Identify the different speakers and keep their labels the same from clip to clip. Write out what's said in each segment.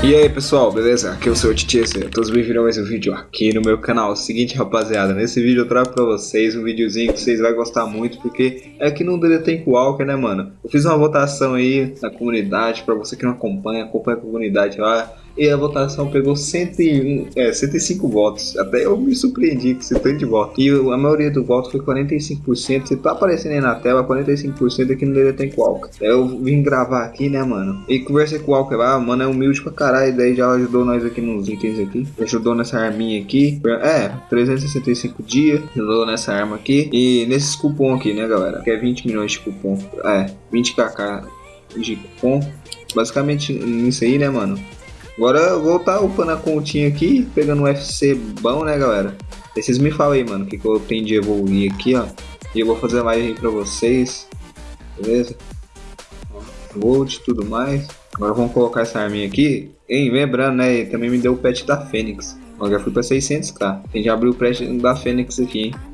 Speaker 1: E aí pessoal, beleza? Aqui é o seu Titi, todos bem-vindos a mais um vídeo aqui no meu canal. Seguinte rapaziada, nesse vídeo eu trago pra vocês um videozinho que vocês vão gostar muito Porque é aqui no Detém Walker, né mano? Eu fiz uma votação aí na comunidade, pra você que não acompanha, acompanha a comunidade lá e a votação pegou 101, é, 105 votos. Até eu me surpreendi com esse tanto de voto. E a maioria do voto foi 45%. Se tá aparecendo aí na tela, 45% aqui no Detém Walker. Eu vim gravar aqui, né, mano? E conversei com o Walker lá, mano, é humilde pra caralho. Daí já ajudou nós aqui nos itens aqui. Ajudou nessa arminha aqui. É, 365 dias. Ajudou nessa arma aqui. E nesses cupom aqui, né, galera? Que é 20 milhões de cupom. É, 20kk de cupom. Basicamente nisso aí, né, mano? Agora eu vou estar tá upando a continha aqui, pegando um FC bom, né, galera? Aí vocês me falam aí, mano, o que, que eu tenho de evoluir aqui, ó. E eu vou fazer live aí pra vocês, beleza? Gold e tudo mais. Agora vamos colocar essa arminha aqui. E lembrando, né, também me deu o pet da Fênix. Eu já fui pra 600k. Tem que abrir o pet da Fênix aqui, hein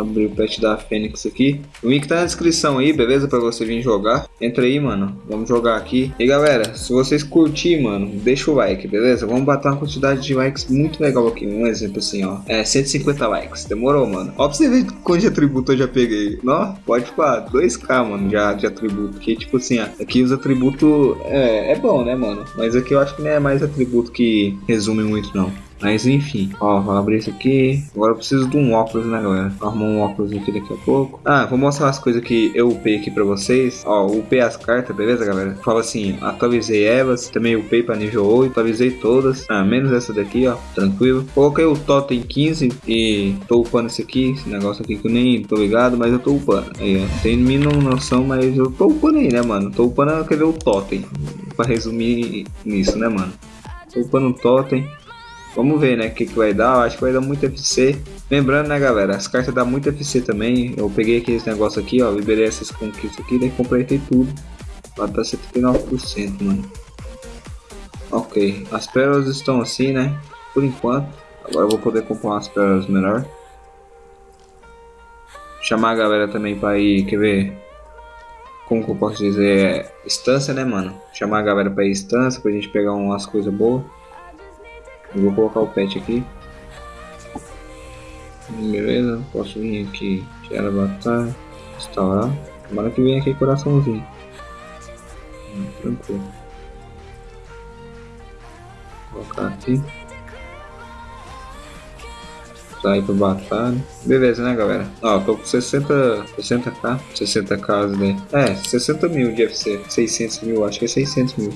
Speaker 1: abrir o pet da Fênix aqui. O link tá na descrição aí, beleza? Pra você vir jogar. Entra aí, mano. Vamos jogar aqui. E galera, se vocês curtirem, mano, deixa o like, beleza? Vamos bater uma quantidade de likes muito legal aqui. Um exemplo assim, ó. É, 150 likes. Demorou, mano. Ó pra você ver quanto de atributo eu já peguei. Não, pode falar. 2k, mano, já de atributo. Porque, tipo assim, ó. Aqui os atributos é, é bom, né, mano? Mas aqui eu acho que não é mais atributo que resume muito, não. Mas enfim, ó, vou abrir isso aqui. Agora eu preciso de um óculos, né, galera? Arrumar um óculos aqui daqui a pouco. Ah, vou mostrar as coisas que eu upei aqui pra vocês. Ó, upei as cartas, beleza, galera? Fala assim, atualizei elas, também upei pra nível 8, atualizei todas. Ah, menos essa daqui, ó, tranquilo. Coloquei o totem 15 e tô upando esse aqui, esse negócio aqui que eu nem tô ligado, mas eu tô upando. Aí, ó, tem mínima noção, mas eu tô upando aí, né, mano? Tô upando, quer ver o totem. Pra resumir nisso, né, mano? Tô upando o totem. Vamos ver, né, o que, que vai dar. Eu acho que vai dar muito FC. Lembrando, né, galera, as cartas dão muito FC também. Eu peguei aqui esse negócio aqui, ó, liberei essas conquistas aqui, daí completei tudo. Lá tá 79%, mano. Ok, as pérolas estão assim, né, por enquanto. Agora eu vou poder comprar umas pérolas melhor. Chamar a galera também pra ir, quer ver? Como que eu posso dizer? É, estância, né, mano? Chamar a galera pra ir estância, pra gente pegar umas coisas boas. Eu vou colocar o pet aqui. Beleza, posso vir aqui, tirar a batalha, instaurar. Tomara que venha aqui coraçãozinho. Hum, tranquilo. Vou colocar aqui. Sair pra batalha. Beleza, né, galera? Ó, tô com 60, 60k, 60k, né? É, 60 mil de FC. 600 mil, acho que é 600 mil.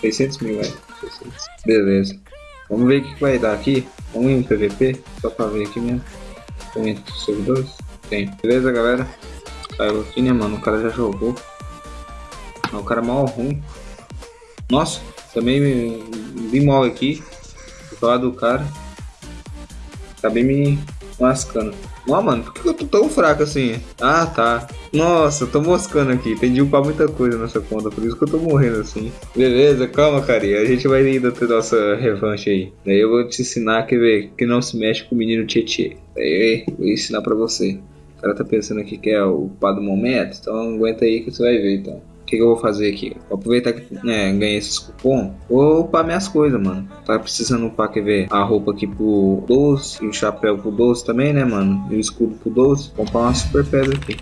Speaker 1: 600 mil, é. Beleza. Vamos ver o que vai dar aqui. Vamos em PVP, só pra ver aqui mesmo. Tem entre os servidores? Tem. Beleza, galera? Saiu aqui, né, mano? O cara já jogou. O cara é mal ruim. Nossa, também me vi mal aqui. Vou falar do cara. Acabei me lascando. Não, mano, por que eu tô tão fraco assim? Ah, tá. Nossa, tô moscando aqui. Tem de upar muita coisa nessa conta, por isso que eu tô morrendo assim. Beleza, calma, carinha. A gente vai ainda ter nossa revanche aí. Daí eu vou te ensinar que, ver, que não se mexe com o menino Tietê. Daí eu vou ensinar pra você. O cara tá pensando aqui que é o pá do momento, então aguenta aí que você vai ver, então que, que eu vou fazer aqui? Vou aproveitar que né, ganhei esses cupom. Vou upar minhas coisas, mano. Tá precisando upar, quer ver? A roupa aqui pro 12 e o chapéu pro 12 também, né, mano? E o escudo pro 12. Vou comprar uma super pedra aqui.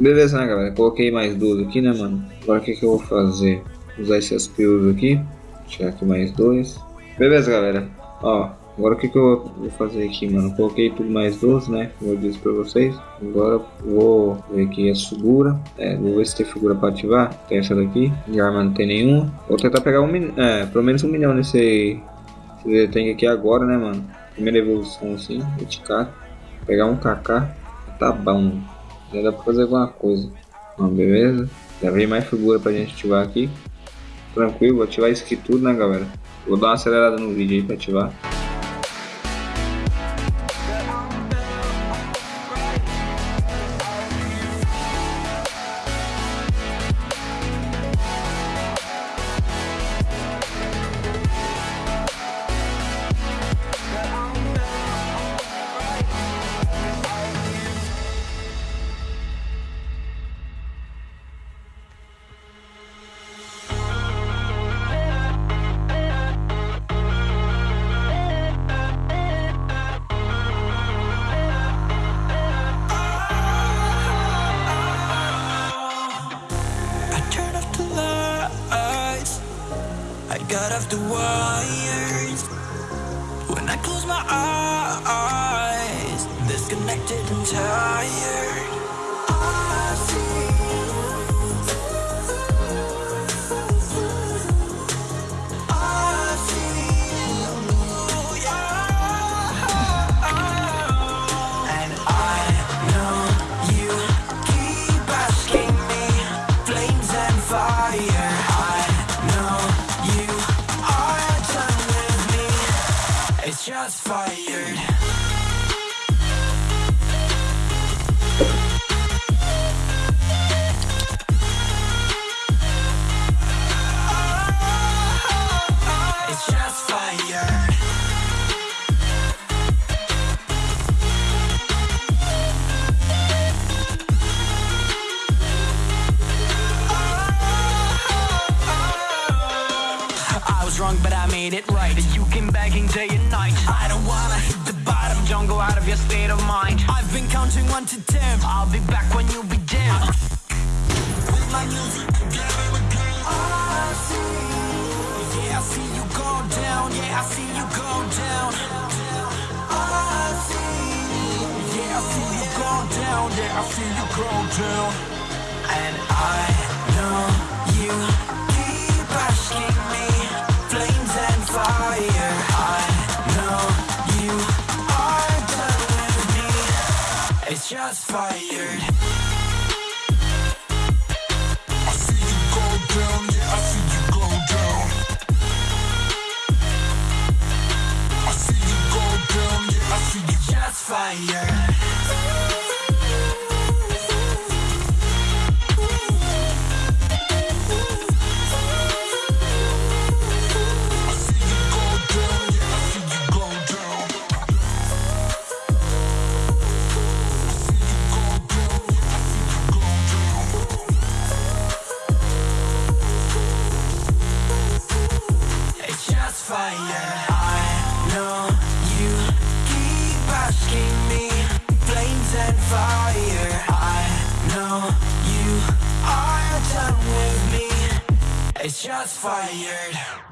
Speaker 1: Beleza, né, galera? Coloquei mais duas aqui, né, mano? Agora o que, que eu vou fazer? Usar esses pios aqui. Tirar aqui mais dois. Beleza, galera. Ó, agora o que, que eu vou fazer aqui, mano? Coloquei tudo mais 12, né? Como eu disse pra vocês. Agora vou ver aqui a figura. É, vou ver se tem figura pra ativar. Tem essa daqui. De arma não tem nenhuma. Vou tentar pegar um é, pelo menos um milhão nesse, nesse tem aqui agora, né, mano? Primeira evolução assim, eticar. Pegar um KK. Tá bom. Já dá pra fazer alguma coisa. Ó, beleza? Já vem mais figura pra gente ativar aqui. Tranquilo, vou ativar isso aqui tudo, né, galera? Vou dar uma acelerada no vídeo aí pra ativar.
Speaker 2: The wires. When I close my eyes Disconnected and tired shots fired I've been counting one to ten. I'll be back when you be down. With my music together again. I see. Yeah, I see you go down. Yeah, I see you go down. I see. Yeah, I see you go down. Yeah, I see you go down. And I just fired. I see you go down, yeah, I see you go down. I see you go down, yeah, I see you just fire.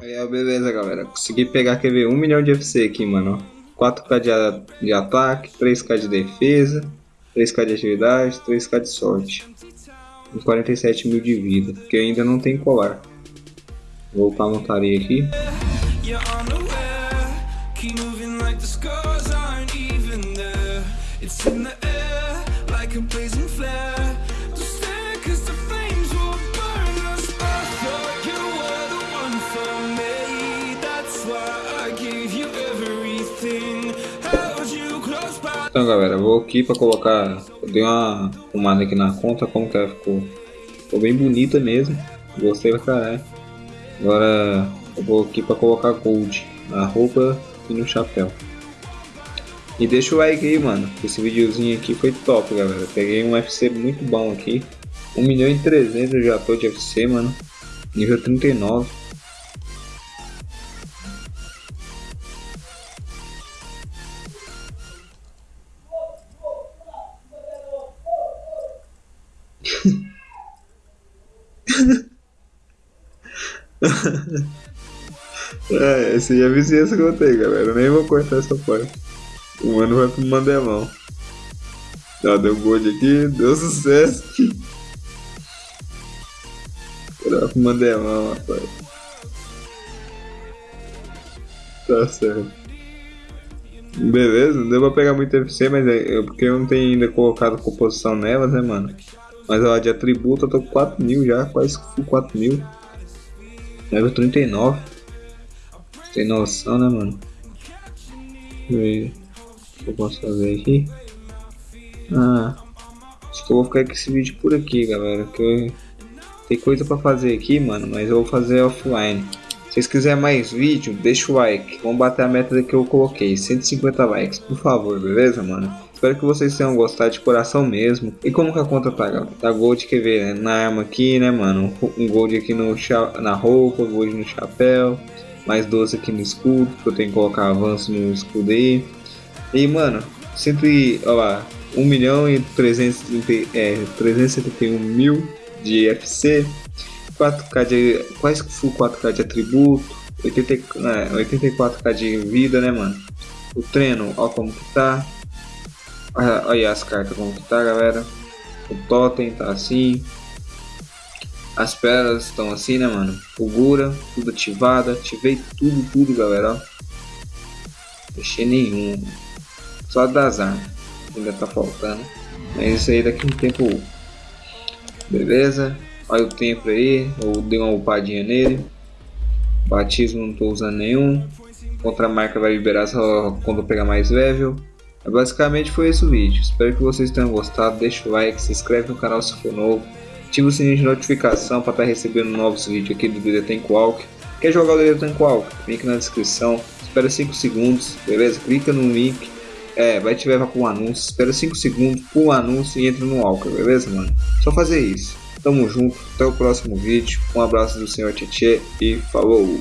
Speaker 1: Aí, beleza, galera. Consegui pegar, quer ver, 1 milhão de FC aqui, mano. ó. 4k de, de ataque, 3k de defesa, 3k de agilidade, 3k de sorte. E 47 mil de vida, porque ainda não tem colar. Vou upar a montaria aqui.
Speaker 3: You're unaware, keep moving like the scars aren't even there. It's in the air, like a blazing flare.
Speaker 1: Então, galera, vou aqui pra colocar. Dei uma arrumada aqui na conta, como que ela ficou. Ficou bem bonita mesmo. Gostei pra caralho. Agora eu vou aqui pra colocar gold na roupa e no chapéu. E deixa o like aí, mano. Esse videozinho aqui foi top, galera. Peguei um FC muito bom aqui. 1 milhão e 300 eu já tô de FC, mano. Nível 39. é, essa aí é a vizinhança que eu tenho, galera. Eu nem vou cortar essa parte. O mano vai pro Mandelão. Tá, deu gold aqui, deu sucesso. Vai pro Mandelão, rapaz. Tá certo. Beleza, não deu pra pegar muito FC, mas é, é porque eu não tenho ainda colocado composição nelas, né, mano? Mas ó, de atributo eu tô com 4 mil já, quase 4 mil. Level 39. Tem noção, né, mano? Deixa eu que eu posso fazer aqui. Ah, acho que eu vou ficar com esse vídeo por aqui, galera. Que tem coisa pra fazer aqui, mano, mas eu vou fazer offline. Se vocês quiserem mais vídeo, deixa o like. Vamos bater a meta que eu coloquei, 150 likes, por favor, beleza, mano? Espero que vocês tenham gostado de coração mesmo. E como que a conta tá, galera? Tá gold, quer ver, né? Na arma aqui, né, mano? Um gold aqui no na roupa, gold no chapéu. Mais 12 aqui no escudo, que eu tenho que colocar avanço no escudo aí. E, mano, sempre, ó lá, 1 milhão e 330, é, 371 mil de FC. 4K de. Quase full 4K de atributo. 80, é, 84K de vida, né, mano? O treino, ó como que tá. Olha aí as cartas como que tá, galera. O totem tá assim. As pérolas estão assim, né, mano? O Gura, tudo ativado. Ativei tudo, tudo, galera, ó. Deixei nenhum. Só das armas. Ainda tá faltando. Mas isso aí daqui um tempo. Beleza? Olha o tempo aí, eu dei uma upadinha nele. Batismo não estou usando nenhum. Contra marca vai liberar só quando eu pegar mais level. Basicamente foi esse o vídeo. Espero que vocês tenham gostado. Deixa o like, se inscreve no canal se for novo. Ativa o sininho de notificação para estar tá recebendo novos vídeos aqui do Tank Walk. Quer jogar o Tank Walk? Link na descrição. Espera 5 segundos, beleza? Clica no link. É, vai te levar para um anúncio. Espera 5 segundos, pula o anúncio e entra no Walker, beleza, mano? Só fazer isso. Tamo junto, até o próximo vídeo. Um abraço do senhor Tietê e falou!